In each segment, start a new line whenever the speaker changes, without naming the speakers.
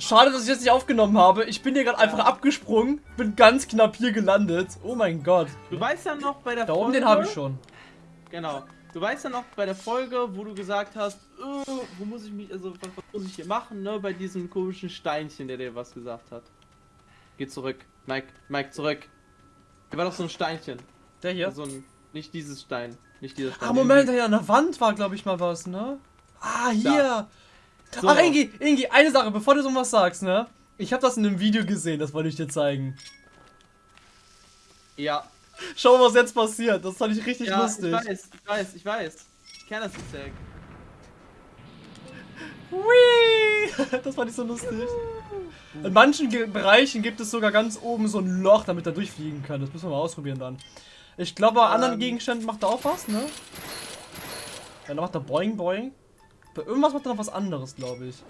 Schade, dass ich das nicht aufgenommen habe. Ich bin hier gerade einfach abgesprungen, bin ganz knapp hier gelandet. Oh mein Gott.
Du weißt ja noch bei der
Da
Folge...
oben den habe ich schon.
Genau. Du weißt ja noch bei der Folge, wo du gesagt hast, äh, wo muss ich mich, also was, muss ich hier machen, ne? Bei diesem komischen Steinchen, der dir was gesagt hat. Geh zurück. Mike, Mike, zurück. Hier war doch so ein Steinchen.
Der hier?
So ein, nicht dieses Stein. Nicht dieser Stein.
Ah, Moment, hier an der Wand war, glaube ich, mal was, ne? Ah, hier.
So.
Ach, Ingi, Ingi, eine Sache, bevor du so was sagst, ne? Ich habe das in einem Video gesehen, das wollte ich dir zeigen.
Ja.
Schau mal, was jetzt passiert. Das fand ich richtig
ja,
lustig.
ich weiß, ich weiß, ich weiß. Ich kenne das Egg.
Hui! Das fand ich so lustig. In manchen Ge Bereichen gibt es sogar ganz oben so ein Loch, damit er durchfliegen kann. Das müssen wir mal ausprobieren dann. Ich glaube, bei anderen
Ähm.
Gegenständen macht er auch was, ne? Ja, dann macht er Boing Boing. Bei irgendwas macht er noch was anderes, glaube ich.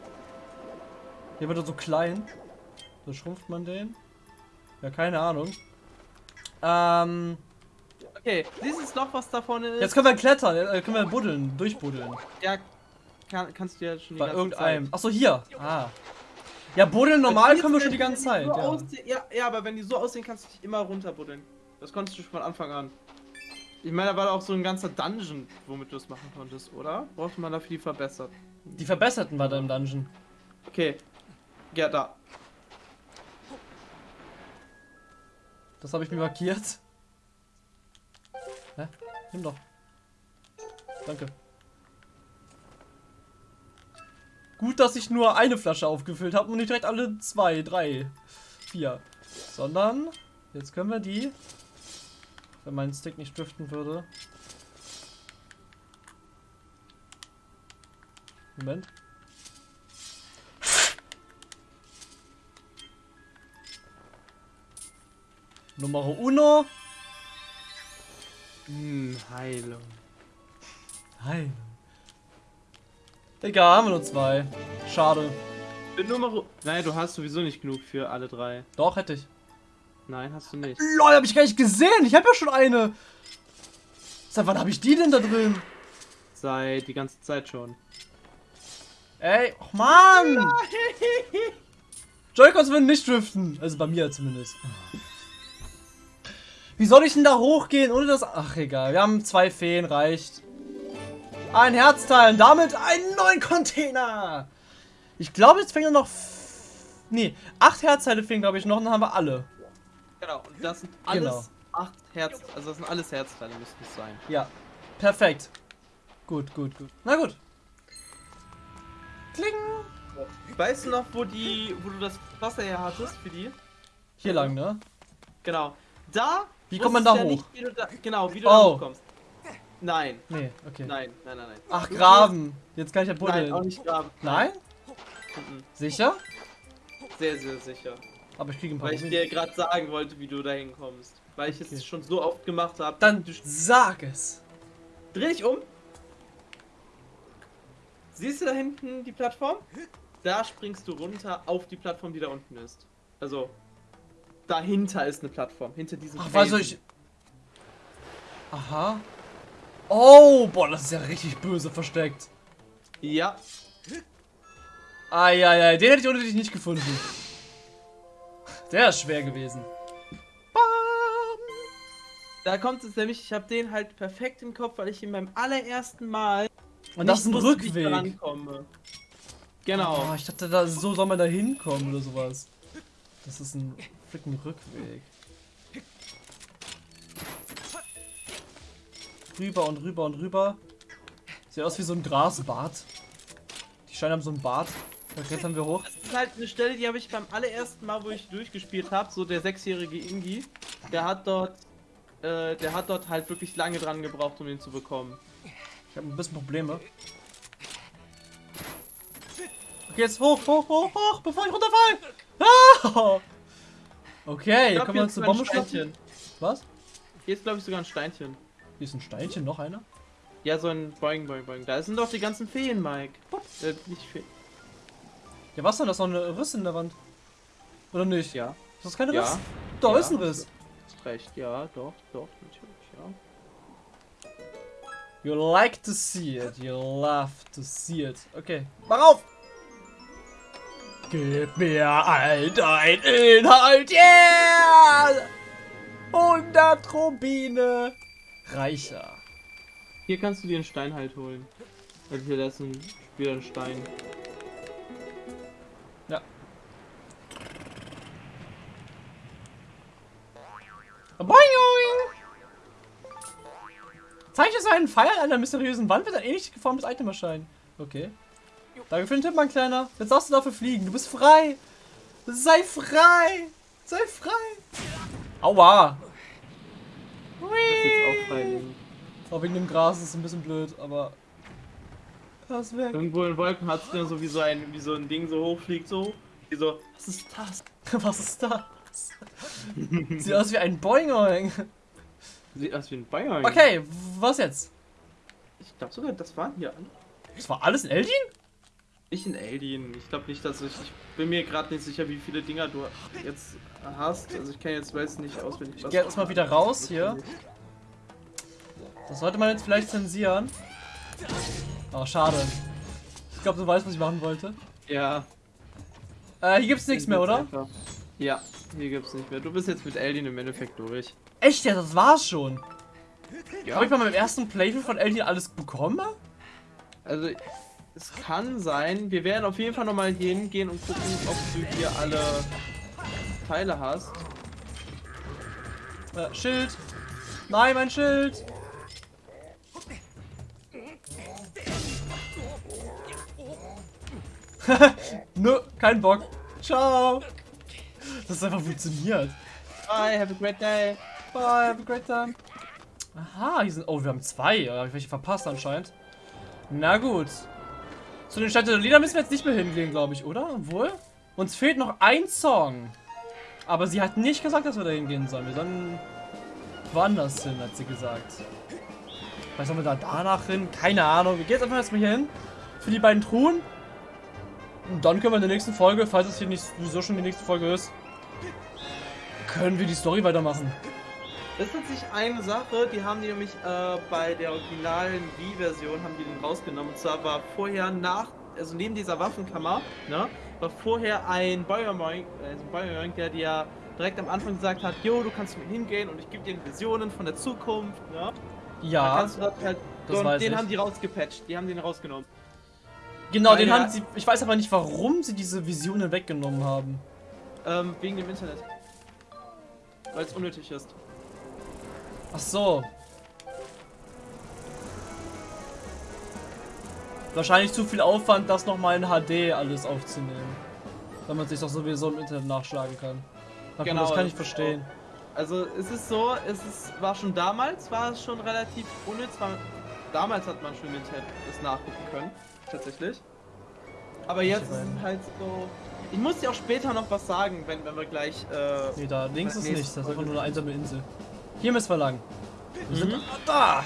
Hier wird er so klein. So schrumpft man den. Ja, keine Ahnung. Ähm,
Okay, dieses Loch, was da vorne ist,
jetzt können wir klettern, äh, können wir buddeln, durchbuddeln.
ja, kann, kannst du ja schon die
Bei
ganze
irgendeinem.
Zeit.
Achso, hier. Ah. Ja, buddeln normal können wir schon die ganze Zeit. Ja.
ja, ja, aber wenn die so aussehen, kannst du dich immer runterbuddeln. Das konntest du schon von Anfang an. Ich meine, da war auch so ein ganzer Dungeon, womit du es machen konntest, oder? Brauchte man dafür die verbessert?
Die verbesserten war da im Dungeon.
Okay. Ja, da.
Das habe ich mir markiert. Hä? Nimm doch. Danke. Gut, dass ich nur eine Flasche aufgefüllt habe und nicht direkt alle zwei, drei, vier. Sondern, jetzt können wir die, wenn mein Stick nicht driften würde. Moment. Nummer uno.
Hm, Heilung.
Nein. Egal, haben wir nur zwei. Schade.
Für Nummer. Nein, du hast sowieso nicht genug für alle drei.
Doch, hätte ich.
Nein, hast du nicht.
Lol, hab ich gar nicht gesehen. Ich habe ja schon eine. Seit wann habe ich die denn da drin?
Seit die ganze Zeit schon.
Ey, och Mann! Joy-Cons würden nicht driften. Also bei mir zumindest. Wie soll ich denn da hochgehen, ohne das... Ach, egal. Wir haben zwei Feen, reicht. Ein Herzteil und damit einen neuen Container. Ich glaube, jetzt fehlen nur noch... Nee, acht Herzteile fehlen, glaube ich, noch und dann haben wir alle.
Genau, und das sind alles
Genau.
acht Herz. Also das sind alles Herzteile, müssten es sein.
Ja, perfekt. Gut, gut, gut. Na gut. Kling.
Weißt du noch, wo die, wo du das Wasser her hattest für die?
Hier lang, ne?
Genau. Da.
Wie kommt man da hoch?
Nicht, wie da, genau, wie du
Oh.
da hochkommst. Nein,
Nee, okay.
nein, nein, nein, nein.
Ach, graben. Jetzt kann ich ja
gehst- Nein, auch
buddeln.
nicht graben.
Nein?
Mhm.
Sicher?
Sehr, sehr sicher.
Aber ich kriege ein paar
Weil ich dir gerade sagen wollte, wie du da hinkommst. Weil ich
Okay.
es schon so oft gemacht habe.
Dann
Du
sag es.
dreh dich um. Siehst du da hinten die Plattform? Da springst du runter auf die Plattform, die da unten ist. Also, dahinter ist eine Plattform. Hinter diesem
Ach,
Felsen.
was soll ich... Aha. Oh, boah, das ist ja richtig böse versteckt.
Ja,
Eieiei, den hätte ich ohne dich nicht gefunden. Der ist schwer gewesen. Bam.
da kommt es nämlich, ich habe den halt perfekt im Kopf, weil ich ihn beim allerersten Mal
Und das ist ein
wusste,
Rückweg.
rankomme. Genau.
Oh, ich dachte, da, so soll man da hinkommen oder sowas. Das ist ein fricken Rückweg. Rüber und rüber und rüber. Sieht aus wie so ein Grasbad. Die Steine haben so ein Bad. Da klettern wir hoch.
Das ist halt eine Stelle, die habe ich beim allerersten Mal, wo ich durchgespielt habe, so der sechsjährige Ingi, der hat dort, äh, der hat dort halt wirklich lange dran gebraucht, um ihn zu bekommen.
Ich habe ein bisschen Probleme. Okay, jetzt hoch, hoch, hoch, hoch, bevor ich runterfall. Ah! Okay,
Ich
können wir uns eine Bombe.
Steinchen.
Was?
Hier ist glaube ich sogar ein Steinchen.
Hier ist ein Steinchen, noch einer?
Ja, so ein Boing, Boing, Boing. Da sind doch die ganzen Feen, Mike. Äh, nicht Feen.
Ja, was denn? Das ist noch eine Riss in der Wand. Oder nicht?
Ja.
Ist das keine
Ja.
Riss? Da
Ja.
ist ein Riss.
Hast recht, ja, doch, doch, natürlich, ja.
You like to see it. You love to see it. Okay. Mach auf! Gib mir all dein Inhalt, yeah! 100 Rubine reicher.
Hier kannst du dir einen Stein halt holen. Weil hier ist ein wieder ein Stein.
Boing! Zeichne so einen Pfeil an einer mysteriösen Wand wird ein ähnlich geformtes Item erscheinen. Okay. Danke für den Tipp, mein Kleiner. Jetzt darfst du dafür fliegen. Du bist frei. Sei frei. Sei frei. Aua.
Ist jetzt auch frei.
Auch wegen dem Gras ist ein bisschen blöd, aber...
Er ist weg. Irgendwo in Wolken hat es so wie so ein wie so ein Ding so hochfliegt so. Wie so, was ist das?
was ist das? Sieht aus wie ein Boing.
Sieht aus wie ein Boing.
Okay, was jetzt?
Ich glaube sogar, das waren hier alle.
Das war alles in Eldin?
Nicht in Eldin. Ich glaube nicht, dass ich. Ich bin mir gerade nicht sicher, wie viele Dinger du jetzt hast. Also ich kann jetzt weiß nicht auswendig.
Ich gehe erstmal wieder raus hier. Das sollte man jetzt vielleicht zensieren. Oh, schade. Ich glaube, du weißt, was ich machen wollte.
Ja.
Äh, hier gibt's nichts mehr, oder?
Einfach. Ja, hier gibt's nicht mehr. Du bist jetzt mit Eldin im Endeffekt durch.
Echt? Ja, das war's schon. Ja. Habe ich bei meinem ersten Playthrough von Eldin alles bekommen?
Also, es kann sein. Wir werden auf jeden Fall nochmal hingehen und gucken, ob du hier alle Teile hast.
Äh, Schild. Nein, mein Schild. Nö, kein Bock. Ciao. Das ist einfach funktioniert.
Bye, have a great day.
Bye, have a great time. Aha, hier sind. Oh, wir haben zwei. Ja, habe ich welche verpasst anscheinend. Na gut. Zu den Lieder müssen wir jetzt nicht mehr hingehen, glaube ich, oder? Obwohl? Uns fehlt noch ein Song. Aber sie hat nicht gesagt, dass wir da hingehen sollen. Wir sollen woanders hin, hat sie gesagt. Was sollen wir da danach hin? Keine Ahnung. Wir gehen jetzt einfach erstmal hier hin. Für die beiden Truhen. Und dann können wir in der nächsten Folge, falls es hier nicht sowieso schon die nächste Folge ist, können wir die Story weitermachen.
Das ist tatsächlich eine Sache, die haben die nämlich äh, bei der originalen Wii-Version haben die den rausgenommen. Und zwar war vorher nach, also neben dieser Waffenkammer, ne, war vorher ein Biomoink, äh, der dir direkt am Anfang gesagt hat, jo, du kannst mit hingehen und ich gebe dir Visionen von der Zukunft, ne?
Ja.
kannst du halt, das und den ich. haben die rausgepatcht, die haben den rausgenommen.
Genau, Weil den haben sie. Ich weiß aber nicht, warum sie diese Visionen weggenommen haben.
Ähm, wegen dem Internet. Weil es unnötig ist.
Ach so. Wahrscheinlich zu viel Aufwand, das nochmal in HD alles aufzunehmen. Wenn man sich doch sowieso im Internet nachschlagen kann. genau, das kann ich verstehen.
Also es ist so, es ist, war schon damals, war es schon relativ unnütz. War, damals hat man schon im Internet das nachgucken können, tatsächlich. Aber jetzt ist es halt so. Ich muss dir auch später noch was sagen, wenn, wenn wir gleich. Äh,
nee, da links ist nichts, das ist einfach nur eine einsame Insel. Hier müssen wir lang. Wir mhm. sind da.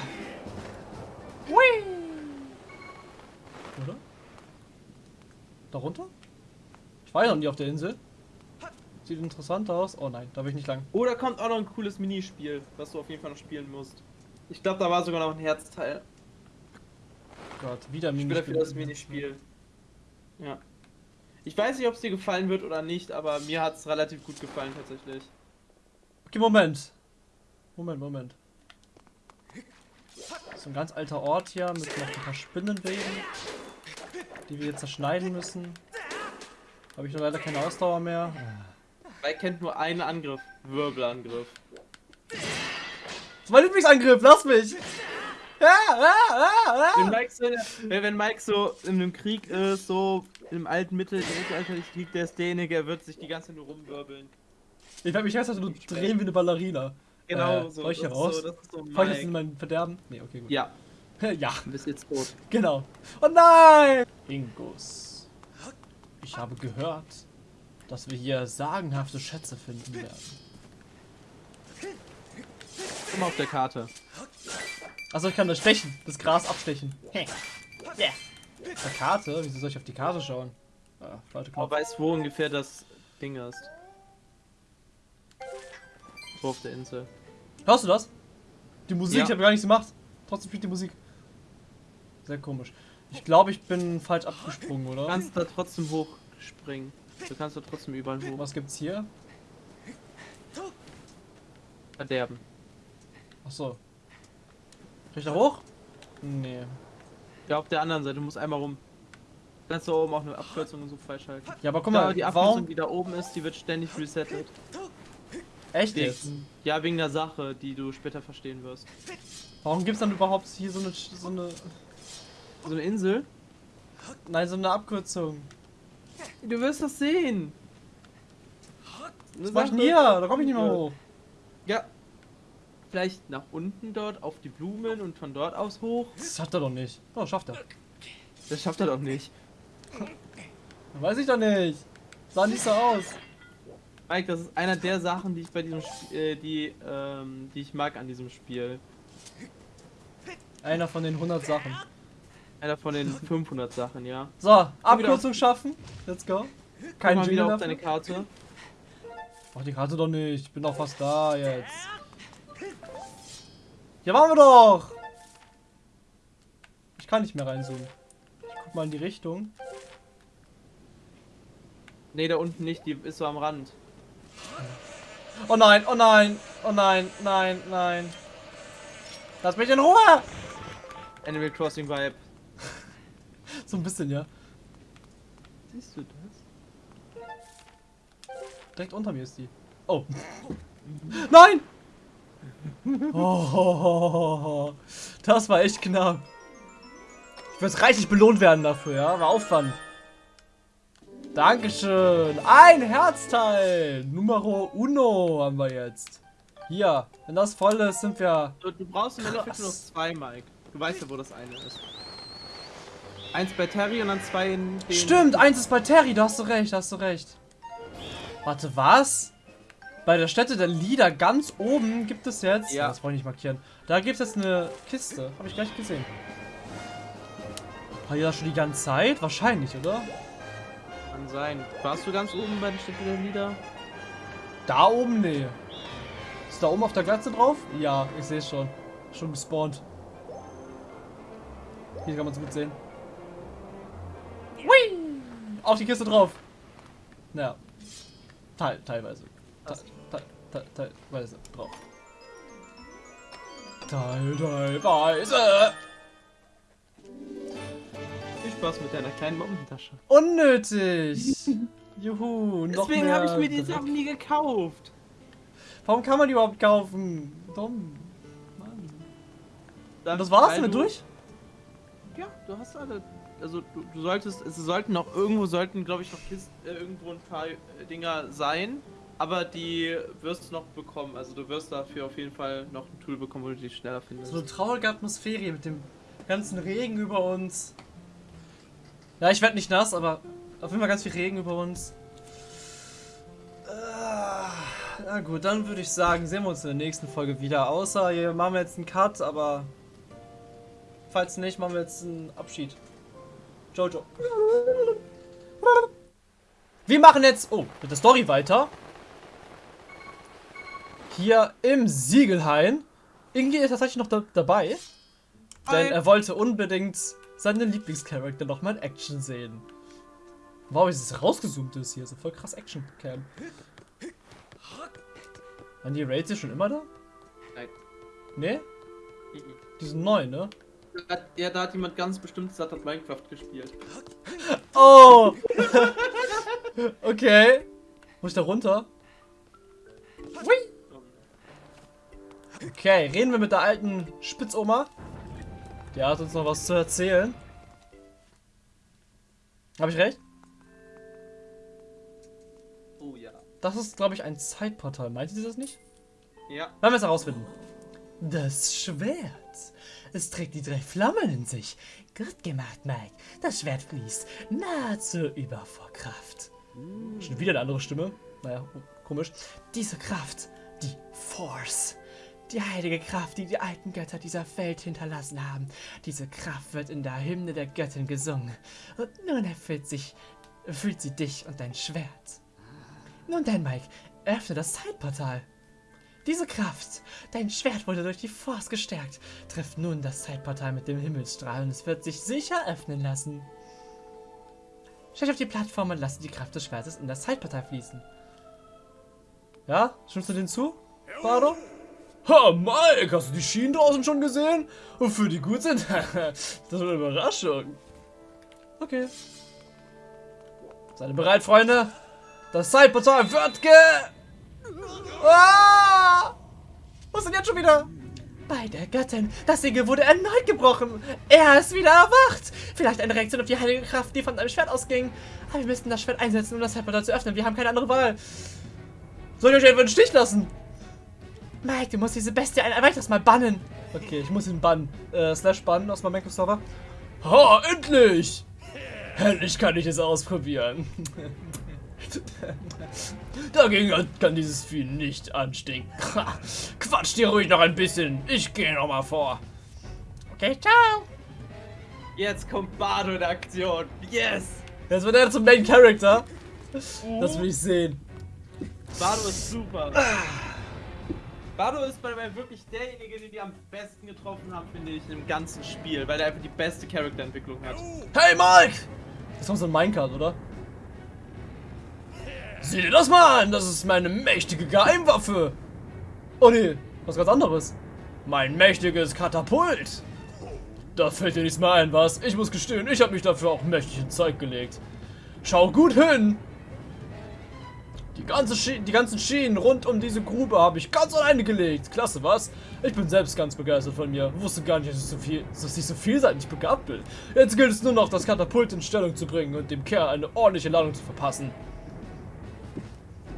Hui. Oder? Darunter? Ich war ja noch nie auf der Insel. Sieht interessant aus. Oh nein, da will ich nicht lang.
Oder kommt auch noch ein cooles Minispiel, was du auf jeden Fall noch spielen musst. Ich glaube, da war sogar noch ein Herzteil.
Gott, wieder Minispiel.
Für das Minispiel. Ja. Ich weiß nicht, ob es dir gefallen wird oder nicht, aber mir hat es relativ gut gefallen tatsächlich.
Okay, Moment. Moment, Moment. So ein ganz alter Ort hier mit noch ein paar Spinnenweben, die wir jetzt zerschneiden müssen. Habe ich nur leider keine Ausdauer mehr.
Weil kennt nur einen Angriff. Wirbelangriff.
Das ist mein Lieblingsangriff, lass mich!
Wenn Mike, so, wenn Mike so in einem Krieg ist, so im alten Mittel, mittelalterlichen Krieg, der ist derjenige, der wird sich die ganze Zeit nur rumwirbeln.
Ich werde mich heißt, also du drehen wie eine Ballerina.
Genau, äh,
so. ich hier raus? So, das ist so Fall ich jetzt in mein Verderben? Nee, okay, gut.
Ja.
ja.
Du bist jetzt tot.
Genau. Oh nein! Ingus. Ich habe gehört, dass wir hier sagenhafte Schätze finden werden.
Mal auf der Karte.
Achso, ich kann das stechen. Das Gras abstechen. Yeah. Auf der Karte? Wieso soll ich auf die Karte schauen?
Ah, falsche Knopf. Aber weiß, wo ungefähr das Ding ist. Wo auf der Insel.
Hörst du das? Die Musik, ja. ich habe gar nichts gemacht. Trotzdem spielt die Musik. Sehr komisch. Ich glaube, ich bin falsch abgesprungen, oder? Du
kannst da trotzdem hochspringen. Du kannst doch trotzdem überall hoch.
Was gibt's hier?
Verderben.
Achso. Kann ich da hoch? Nee.
Ja, auf der anderen Seite, du musst einmal rum. Kannst du oben auch eine Abkürzung und so freischalten.
Ja, aber guck
Da,
mal,
die Abkürzung,
warum?
die da oben ist, die wird ständig resettet.
Echt jetzt?
Wegen, ja, wegen der Sache, die du später verstehen wirst.
Warum gibt's dann überhaupt hier so eine, so eine,
So eine Insel?
nein, so eine Abkürzung?
Du wirst das sehen.
Was mach ich hier? Da komm ich nicht mehr hoch.
Ja. Vielleicht nach unten dort auf die Blumen und von dort aus hoch.
Das schafft er doch nicht. Oh, schafft er.
Das schafft er doch nicht.
Weiß ich doch nicht. Sah nicht so aus.
Mike, das ist einer der Sachen, die ich bei diesem Spiel, äh, die, ähm, die ich mag an diesem Spiel.
Einer von den 100 Sachen.
Einer von den 500 Sachen, ja.
So, Abkürzung schaffen. Let's go. Kein
mal wieder
Jingle
auf deine
dafür.
Karte.
Ach, die Karte doch nicht. Ich bin doch fast da jetzt. Hier waren wir doch. Ich kann nicht mehr reinzoomen. Ich guck mal in die Richtung.
Ne, da unten nicht, die ist so am Rand.
Oh nein, oh nein, oh nein, nein, nein. Lass mich in Ruhe!
Animal Crossing Vibe.
So ein bisschen, ja.
Siehst du das?
Direkt unter mir ist die. Oh. Nein! Oh, das war echt knapp. Ich werde reichlich belohnt werden dafür, ja? War Aufwand. Dankeschön. Ein Herzteil. Numero uno haben wir jetzt. Hier, wenn das voll ist, sind wir...
Du, du brauchst im Endeffekt nur noch zwei, Mike. Du weißt ja, wo das eine ist. Eins bei Terry und dann zwei in den...
Stimmt, eins ist bei Terry, da hast du recht, da hast du recht. Warte, was? Bei der Stätte der Lieder ganz oben gibt es jetzt...
Ja.
Das wollte ich nicht markieren. Da gibt es jetzt eine Kiste. Habe ich gleich gesehen. War da schon die ganze Zeit? Wahrscheinlich, oder?
Kann sein. Warst du ganz oben bei der Stätte der Lieder?
Da oben? Nee. Ist da oben auf der Glatze drauf? Ja, ich sehe es schon. Schon gespawnt. Hier kann man es gut sehen. Hui! Auf die Kiste drauf. Naja. Teil, teilweise. Teil, teil, teil, teilweise drauf. Teil, teilweise.
Viel Spaß mit deiner kleinen Bombentasche.
Unnötig. Juhu,
Deswegen habe ich mir die. Sachen nie gekauft.
Warum kann man die überhaupt kaufen? Dumm. Mann.
Dann,
das war's damit
du-
durch?
Ja, du hast alle. Also du, du solltest, es sollten noch irgendwo sollten, glaube ich, noch Kisten, äh, irgendwo ein paar äh, Dinger sein, aber die wirst du noch bekommen. Also du wirst dafür auf jeden Fall noch ein Tool bekommen, wo du die schneller findest.
So eine traurige Atmosphäre mit dem ganzen Regen über uns. Ja, ich werde nicht nass, aber auf jeden Fall ganz viel Regen über uns. Ah, Na gut, dann würde ich sagen, sehen wir uns in der nächsten Folge wieder. Außer hier machen wir jetzt einen Cut, aber falls nicht, machen wir jetzt einen Abschied. Jojo. Wir machen jetzt, oh, mit der Story weiter. Hier im Siegelhain. Ingi ist tatsächlich noch da, dabei. Denn er wollte unbedingt seinen Lieblingscharakter nochmal in Action sehen. Wow, wie es rausgezoomt ist hier. So voll krass Action-Cam. Waren die Raids hier schon immer da?
Nein.
Nee? Die sind neu, ne?
Ja, da hat jemand ganz bestimmt gesagt, hat Minecraft gespielt.
Oh! okay. Muss ich da runter? Okay, reden wir mit der alten Spitzoma. Die hat uns noch was zu erzählen. Habe ich recht?
Oh ja.
Das ist, glaube ich, ein Zeitportal. Meint sie das nicht?
Ja.
Werden wir es herausfinden. Das Schwert. Es trägt die drei Flammen in sich. Gut gemacht, Mike. Das Schwert fließt nahezu über vor Kraft. Schon wieder eine andere Stimme. Naja, komisch. Diese Kraft, die Force. Die heilige Kraft, die die alten Götter dieser Welt hinterlassen haben. Diese Kraft wird in der Hymne der Göttin gesungen. Und nun erfüllt sich, erfüllt sie dich und dein Schwert. Nun denn, Mike, öffne das Zeitportal. Diese Kraft, dein Schwert wurde durch die Force gestärkt, trifft nun das Zeitportal mit dem Himmelsstrahl und es wird sich sicher öffnen lassen. Stellt auf die Plattform und lasst die Kraft des Schwertes in das Zeitportal fließen. Ja? Stimmst du den zu, Bardo? Ha, Mike, hast du die Schienen draußen schon gesehen? Wofür die gut sind? das ist eine Überraschung. Okay. Seid ihr bereit, Freunde? Das Zeitportal wird ge... Ah! Was denn jetzt schon wieder? Bei der Göttin. Das Siegel wurde erneut gebrochen. Er ist wieder erwacht. Vielleicht eine Reaktion auf die heilige Kraft, die von einem Schwert ausging. Aber wir müssten das Schwert einsetzen, um das Zeitportal zu öffnen. Wir haben keine andere Wahl. Soll ich euch einfach in den Stich lassen? Mike, du musst diese Bestie ein weiteres Mal bannen. Okay, ich muss ihn bannen. Äh, slash bannen aus meinem Minecraft-Server. Ha, endlich! Endlich kann ich es ausprobieren. Dagegen kann dieses Vieh nicht anstinken. Quatsch dir ruhig noch ein bisschen. Ich gehe noch mal vor. Okay, ciao.
Jetzt kommt Bardo in Aktion. Yes!
Jetzt wird er zum Main Character. Das will ich sehen.
Bardo ist super. Bardo ist bei mir wirklich derjenige, den die am besten getroffen haben, finde ich, im ganzen Spiel, weil er einfach die beste Charakterentwicklung hat.
Hey Mike! Das ist so ein Minecart, oder? Sieh dir das mal an, das ist meine mächtige Geheimwaffe. Oh nee, was ganz anderes. Mein mächtiges Katapult. Da fällt dir nichts mehr ein, was? Ich muss gestehen, ich habe mich dafür auch mächtig in Zeug gelegt. Schau gut hin. Die, ganze die ganzen Schienen rund um diese Grube habe ich ganz alleine gelegt. Klasse, was? Ich bin selbst ganz begeistert von mir. Wusste gar nicht, dass ich so, viel, dass ich so vielseitig begabt bin. Jetzt gilt es nur noch, das Katapult in Stellung zu bringen und dem Kerl eine ordentliche Ladung zu verpassen.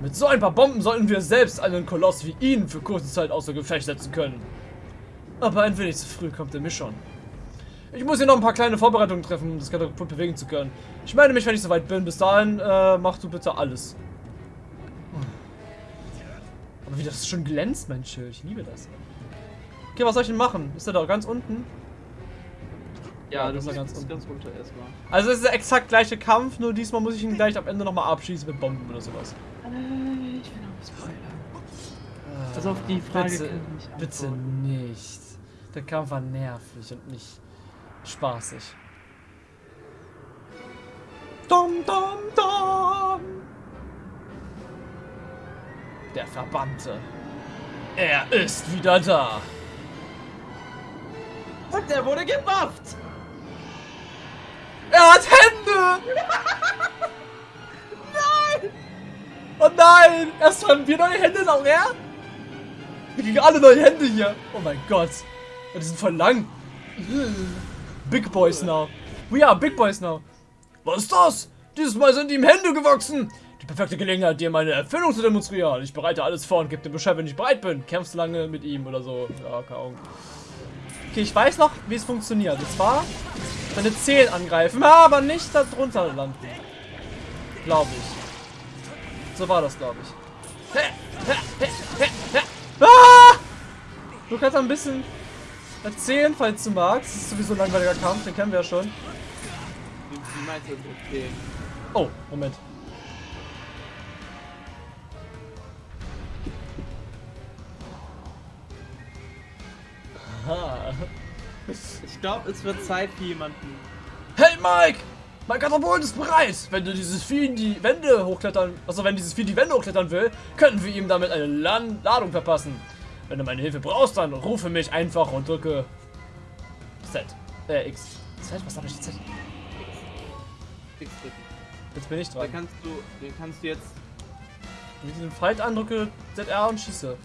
Mit so ein paar Bomben sollten wir selbst einen Koloss wie ihn für kurze Zeit außer Gefecht setzen können. Aber ein wenig zu früh kommt er mir schon. Ich muss hier noch ein paar kleine Vorbereitungen treffen, um das Katapult bewegen zu können. Ich meine mich, wenn ich soweit bin. Bis dahin, äh, mach du bitte alles. Aber wie das schon glänzt, mein Schild. Ich liebe das. Okay, was soll ich denn machen? Ist er da ganz unten?
Ja,
das
das
ist
ist
ganz
ganz, ganz runter erstmal.
Also es ist der exakt gleiche Kampf, nur diesmal muss ich ihn gleich am Ende nochmal abschießen mit Bomben oder sowas.
Äh, ich will noch spoilern. Also auf die Frage
bitte,
kann ich nicht
bitte nicht. Der Kampf war nervig und nicht spaßig. Dum, dum, dum. Der Verbannte. Er ist wieder da.
Und der wurde gebufft!
Er hat Hände! nein! Oh nein! Erst haben wir neue Hände, auch er? Wir kriegen alle neue Hände hier. Oh mein Gott. Die sind voll lang. Big Boys now. We are Big Boys now. Was ist das? Dieses Mal sind ihm Hände gewachsen. Die perfekte Gelegenheit, dir meine Erfindung zu demonstrieren. Ich bereite alles vor und gebe dir Bescheid, wenn ich bereit bin. Kämpfst lange mit ihm oder so. Ja, keine Ahnung. Okay, ich weiß noch, wie es funktioniert. Und zwar seine Zehen angreifen, aber nicht darunter landen. Glaube ich. So war das, glaube ich. Ah! Du kannst ein bisschen erzählen, falls du magst. Das ist sowieso ein langweiliger Kampf, den kennen wir ja schon.
Wie, wie meinst du das? Okay.
Oh, Moment. Aha.
Ich glaube, es wird Zeit für jemanden.
Hey Mike! Mein Katapult ist bereit! Wenn du dieses Vieh in die Wände hochklettern, also wenn dieses Vieh die Wände hochklettern will, könnten wir ihm damit eine Lan Ladung verpassen. Wenn du meine Hilfe brauchst, dann rufe mich einfach und drücke Z. Äh, X. Z? Was habe ich Z?
X drücken.
Jetzt bin ich dran.
kannst du, den kannst du jetzt.
Wenn ich den Fight andrücke, ZR und schieße.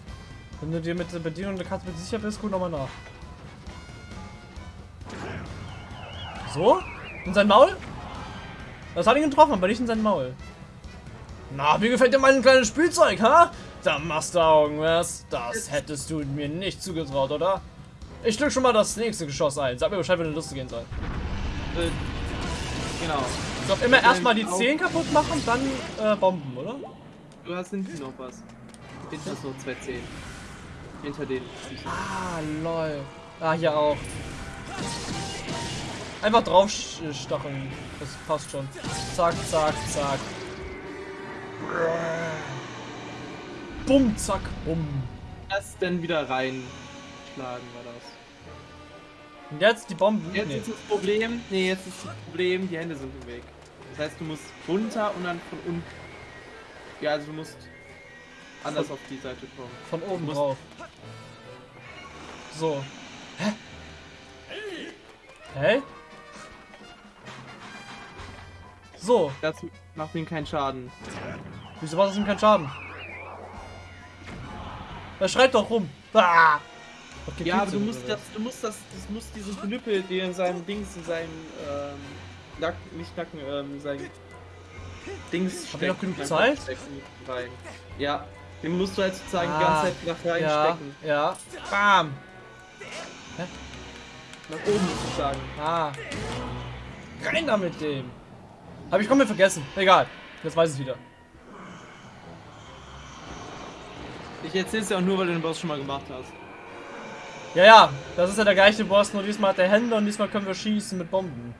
Wenn du dir mit der Bedienung der Karte sicher bist, guck nochmal nach. So? In sein Maul? Das hat ihn getroffen, aber nicht in sein Maul. Na, wie gefällt dir mein kleines Spielzeug, ha? Da machst du Augen, was? Das hättest du mir nicht zugetraut, oder? Ich drück schon mal das nächste Geschoss ein. Sag mir Bescheid, wenn du Lust gehen soll.
Äh, genau.
Ich glaub, immer erstmal die Zehen kaputt machen, dann äh, Bomben, oder?
Du hast hinten noch was. Hinten hast noch zwei Zehen. Hinter den.
Ah, lol. Ah, hier auch. Einfach drauf stacheln. Das passt schon. Zack, zack, zack. Bumm, zack, bumm.
Das dann wieder reinschlagen war das.
Und jetzt die Bomben.
Jetzt
Nee.
ist das Problem. Nee, jetzt ist das Problem, die Hände sind im Weg. Das heißt, du musst runter und dann von unten. Ja, also du musst anders auf die Seite kommen.
Von oben drauf. So. Hä? Hä? So,
Das macht ihm keinen Schaden.
wieso macht das ihm keinen Schaden? Er schreit doch rum. Ah! Okay,
Ja, aber du musst das, du musst das, das musst diesen Knüppel, der in seinem Dings, in seinem ähm, Nacken, nicht Nacken, ähm, sein Dings
Hab ich noch genug Zeit?
Ja, den musst du halt sozusagen die
Ah,
ganze Zeit nach rein
Ja, ja. Bam!
Nach oben sozusagen.
Ah. Rein da mit dem. Hab ich komplett vergessen. Egal. Jetzt weiß ich wieder.
Ich erzähl's ja auch nur, weil du den Boss schon mal gemacht hast.
Ja, ja. Das ist ja der gleiche Boss, nur diesmal hat er Hände und diesmal können wir schießen mit Bomben.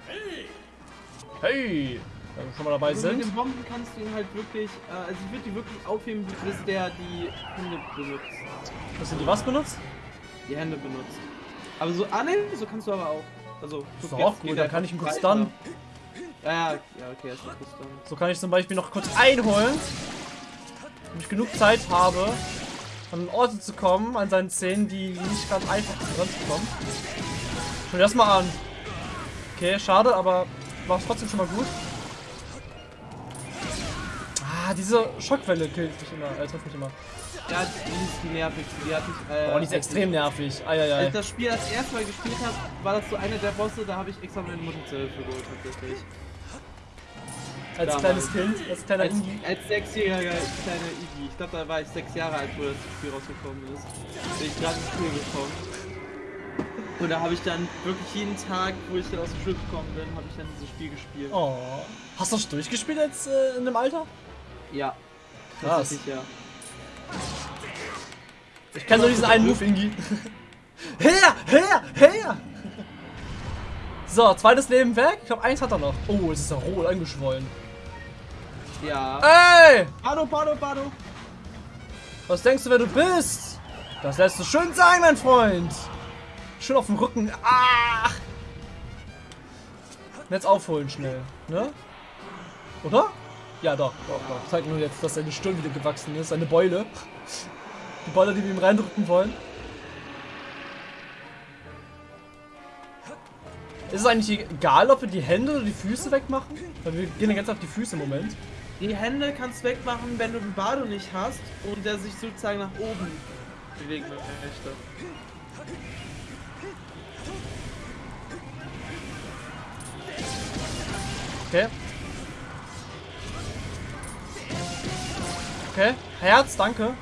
Hey! Wenn wir schon mal dabei
Also mit
sind.
den Bomben kannst du ihn halt wirklich, äh, also ich würde die wirklich aufheben, bis der die Hände benutzt.
Hast du die was benutzt?
Die Hände benutzt. Aber so, ah ne, so kannst du aber auch. Also,
Ist
guck,
doch auch gut, dann kann ich ihn kurz dann.
Ja, ja, ja, okay, er ist noch kurz dann.
So kann ich zum Beispiel noch kurz einholen. Wenn ich genug Zeit habe, an Orte zu kommen, an seinen Szenen, die nicht ganz einfach ranzukommen. Schau dir das mal an. Okay, schade, aber war trotzdem schon mal gut. Ah, diese Schockwelle killt mich immer, äh, trifft mich immer.
Ja, die ist die nervigste, die hat mich, äh,
Oh, die ist extrem nervig.
Als
Eieiei.
ich das Spiel das erste Mal gespielt habe, war das so einer der Bosse, da habe ich extra meine Mutter zur Hilfe geholt, tatsächlich.
Als
damals.
kleines Kind, als kleiner
Als,
Indie.
als sechsjähriger kleiner Iggy. Ich glaube, da war ich sechs Jahre alt, wo das Spiel rausgekommen ist. Bin ich gerade ins Spiel gekommen. Und da habe ich dann wirklich jeden Tag, wo ich dann aus dem Schule gekommen bin, habe ich dann dieses Spiel gespielt.
Oh. Hast du das durchgespielt jetzt äh, in dem Alter?
Ja.
Krass.
Ja.
Ich kenne nur diesen einen Move, Ingi. her, her, her! So, zweites Leben weg. Ich glaube, eins hat er noch. Oh, es ist ja rot angeschwollen.
Ja.
Ey!
Pado, Pado, Pado.
Was denkst du, wer du bist? Das lässt du schön sein, mein Freund. Schön auf dem Rücken. Ach! Jetzt aufholen schnell, ne? Oder? Ja, doch, doch, doch. Zeig nur jetzt, dass seine Stirn wieder gewachsen ist. Seine Beule. Die Beule, die wir ihm reindrücken wollen. Ist es eigentlich egal, ob wir die Hände oder die Füße wegmachen? Weil wir gehen ja ganz auf die Füße im Moment.
Die Hände kannst du wegmachen, wenn du den Bado nicht hast und der sich sozusagen nach oben bewegen möchte.
Okay. Okay. Herz, danke.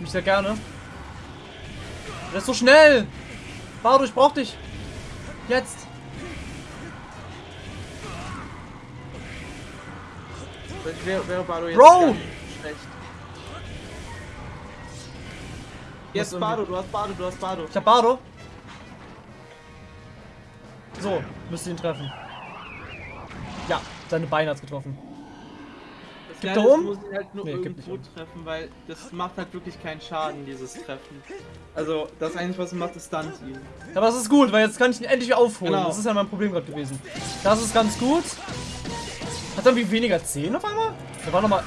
Ich sehr gerne. Der ist so schnell. Bardo, ich brauch dich. Jetzt.
Wäre wäre Bado jetzt
Bro!
schlecht. Jetzt Bado, du hast Bado, du hast Bado.
Ich hab Bardo. So, müsste ihn treffen. Ja, seine Beine hat's getroffen. Gibt er
ist,
um?
muss ich halt nur
Nee,
irgendwo treffen, weil das macht halt wirklich keinen Schaden, dieses Treffen. Also, das eigentlich, was es macht, ist Stunt ihn.
Aber das ist gut, weil jetzt kann ich ihn endlich aufholen.
Genau.
Das ist ja mein Problem gerade gewesen. Das ist ganz gut. Hat er irgendwie weniger 10 auf einmal? Der war nochmal.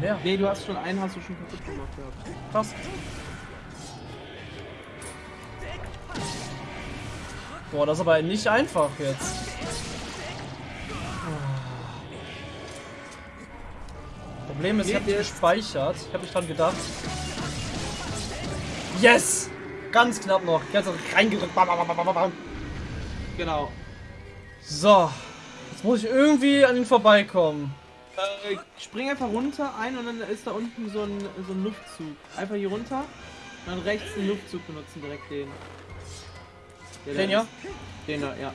Leer.
Nee, du hast schon einen, hast du schon kaputt gemacht gehabt.
Krass. Boah, das ist aber nicht einfach jetzt. Problem ist, ich habe nicht gespeichert. Ich habe nicht dran gedacht. Yes! Ganz knapp noch. Ganz reingedrückt. Bam, bam, bam, bam, bam.
Genau.
So. Jetzt muss ich irgendwie an ihn vorbeikommen.
Äh, spring einfach runter ein und dann ist da unten so ein, so ein Luftzug. Einfach hier runter und dann rechts den Luftzug benutzen, direkt den. Der
Den ja?
Den da, ja.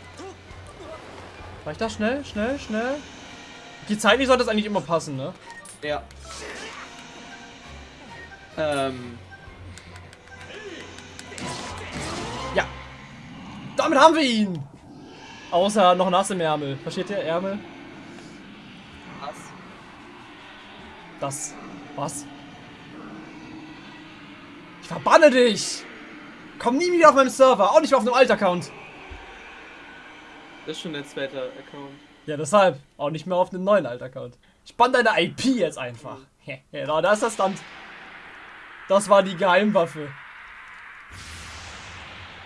War ich da schnell, schnell, schnell? Die zeitlich sollte das eigentlich immer passen, ne?
Ja. Ähm,
Ja. Damit haben wir ihn. Außer noch nass im Ärmel. Versteht ihr? Ärmel?
was?
Das. Was? Ich verbanne dich! Komm nie wieder auf meinem Server, auch nicht auf einem Alt-Account.
Das ist schon dein zweiter Account.
Ja, deshalb. Auch nicht mehr auf einem neuen Alt-Account. Ich bann deine IP jetzt einfach. Genau, da ist das Stand. Das war die Geheimwaffe.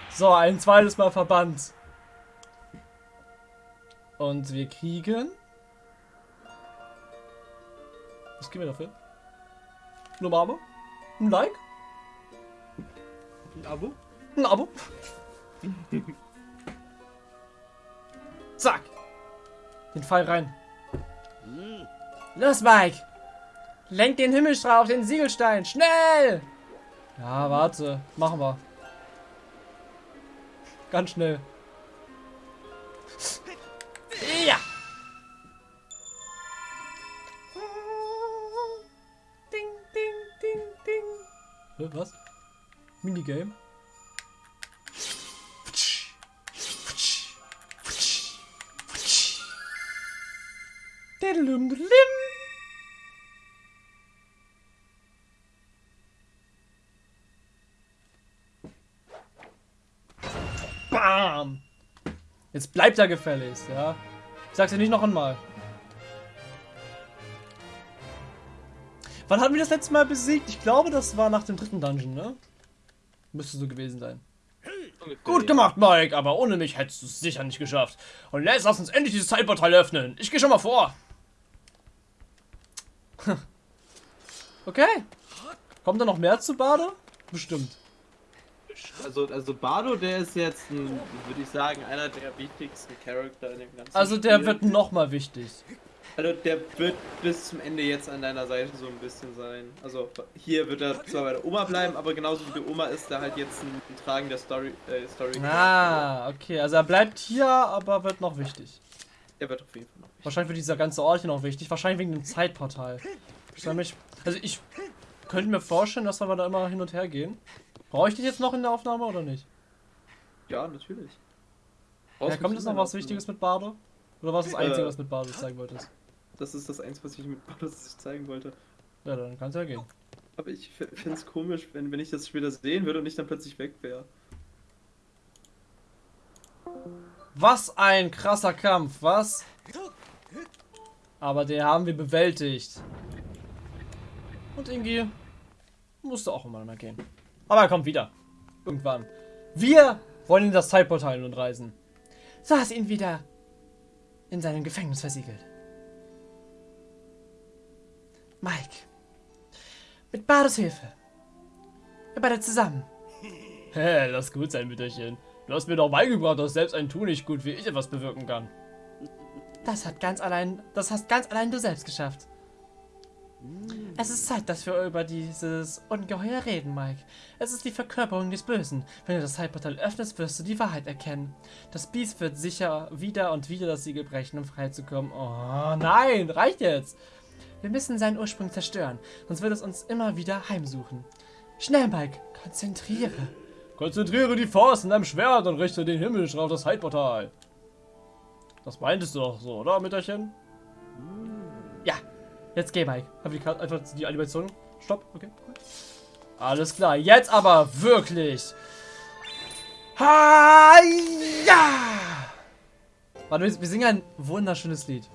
So, ein zweites Mal verbannt. Und wir kriegen... Was kriegen wir dafür? Nur ein Abo? Ein Like?
Ein Abo?
Ein Abo? Zack. Den Pfeil rein. Los, Mike. Lenk den Himmelstrahl auf den Siegelstein. Schnell! Ja, warte. Machen wir. Ganz schnell. Ja! Ding, ding, ding, ding. Hä, was? Minigame? Diddlum, diddlim. Jetzt bleibt er gefälligst, ja? Ich sag's dir nicht noch einmal. Wann hatten wir das letzte Mal besiegt? Ich glaube, das war nach dem dritten Dungeon, ne? Müsste so gewesen sein. Gut gemacht, Mike, aber ohne mich hättest du es sicher nicht geschafft. Und jetzt lass uns endlich dieses Zeitportal öffnen. Ich gehe schon mal vor. okay. Kommt da noch mehr zu Bade? Bestimmt.
Also, also Bardo, der ist jetzt, ein, würde ich sagen, einer der wichtigsten Charakter in dem ganzen
Also der
Spiel.
wird noch mal wichtig.
Also der wird bis zum Ende jetzt an deiner Seite so ein bisschen sein. Also hier wird er zwar bei der Oma bleiben, aber genauso wie die Oma ist er halt jetzt ein, ein tragender Story, äh, Story
Ah, okay. Also er bleibt hier, aber wird noch wichtig.
Er wird auf jeden Fall noch. wichtig.
Wahrscheinlich wird dieser ganze Ort hier noch wichtig. Wahrscheinlich wegen dem Zeitportal. Ich mich, also ich könnte mir vorstellen, dass wir da immer hin und her gehen. Brauche ich dich jetzt noch in der Aufnahme oder nicht?
Ja, natürlich.
Ja, kommt jetzt noch was Wichtiges mit Bardo? Oder war es das Einzige,
Äh.
was mit Bardo zeigen wolltest?
Das ist das Einzige, was ich mit Bardo zeigen wollte.
Ja, dann kann es ja gehen.
Aber ich finde es komisch, wenn, wenn ich das später sehen würde und ich dann plötzlich weg wäre.
Was ein krasser Kampf, was? Aber den haben wir bewältigt. Und Ingi musste auch immer mal gehen. Aber er kommt wieder. Irgendwann. Wir wollen in das Zeitportal nun reisen. So hast ihn wieder in seinem Gefängnis versiegelt. Mike. Mit Bardes Hilfe. Wir beide zusammen. Hä, lass gut sein, Mütterchen. Du hast mir doch beigebracht, dass selbst ein Tu nicht gut wie ich etwas bewirken kann. Das hat ganz allein, das hast ganz allein du selbst geschafft. Es ist Zeit, dass wir über dieses Ungeheuer reden, Mike. Es ist die Verkörperung des Bösen. Wenn du das Zeitportal öffnest, wirst du die Wahrheit erkennen. Das Biest wird sicher wieder und wieder das Siegel brechen, um freizukommen. Oh nein, reicht jetzt. Wir müssen seinen Ursprung zerstören, sonst wird es uns immer wieder heimsuchen. Schnell, Mike, konzentriere. Konzentriere die Faust in deinem Schwert und richte den Himmel auf das Zeitportal. Das meintest du doch so, oder, Mütterchen? Ja, jetzt geh, Mike. Hab die Karte einfach die Animation. Stopp, okay. Alles klar, jetzt aber wirklich. Ha, ja! Warte, wir singen ein wunderschönes Lied.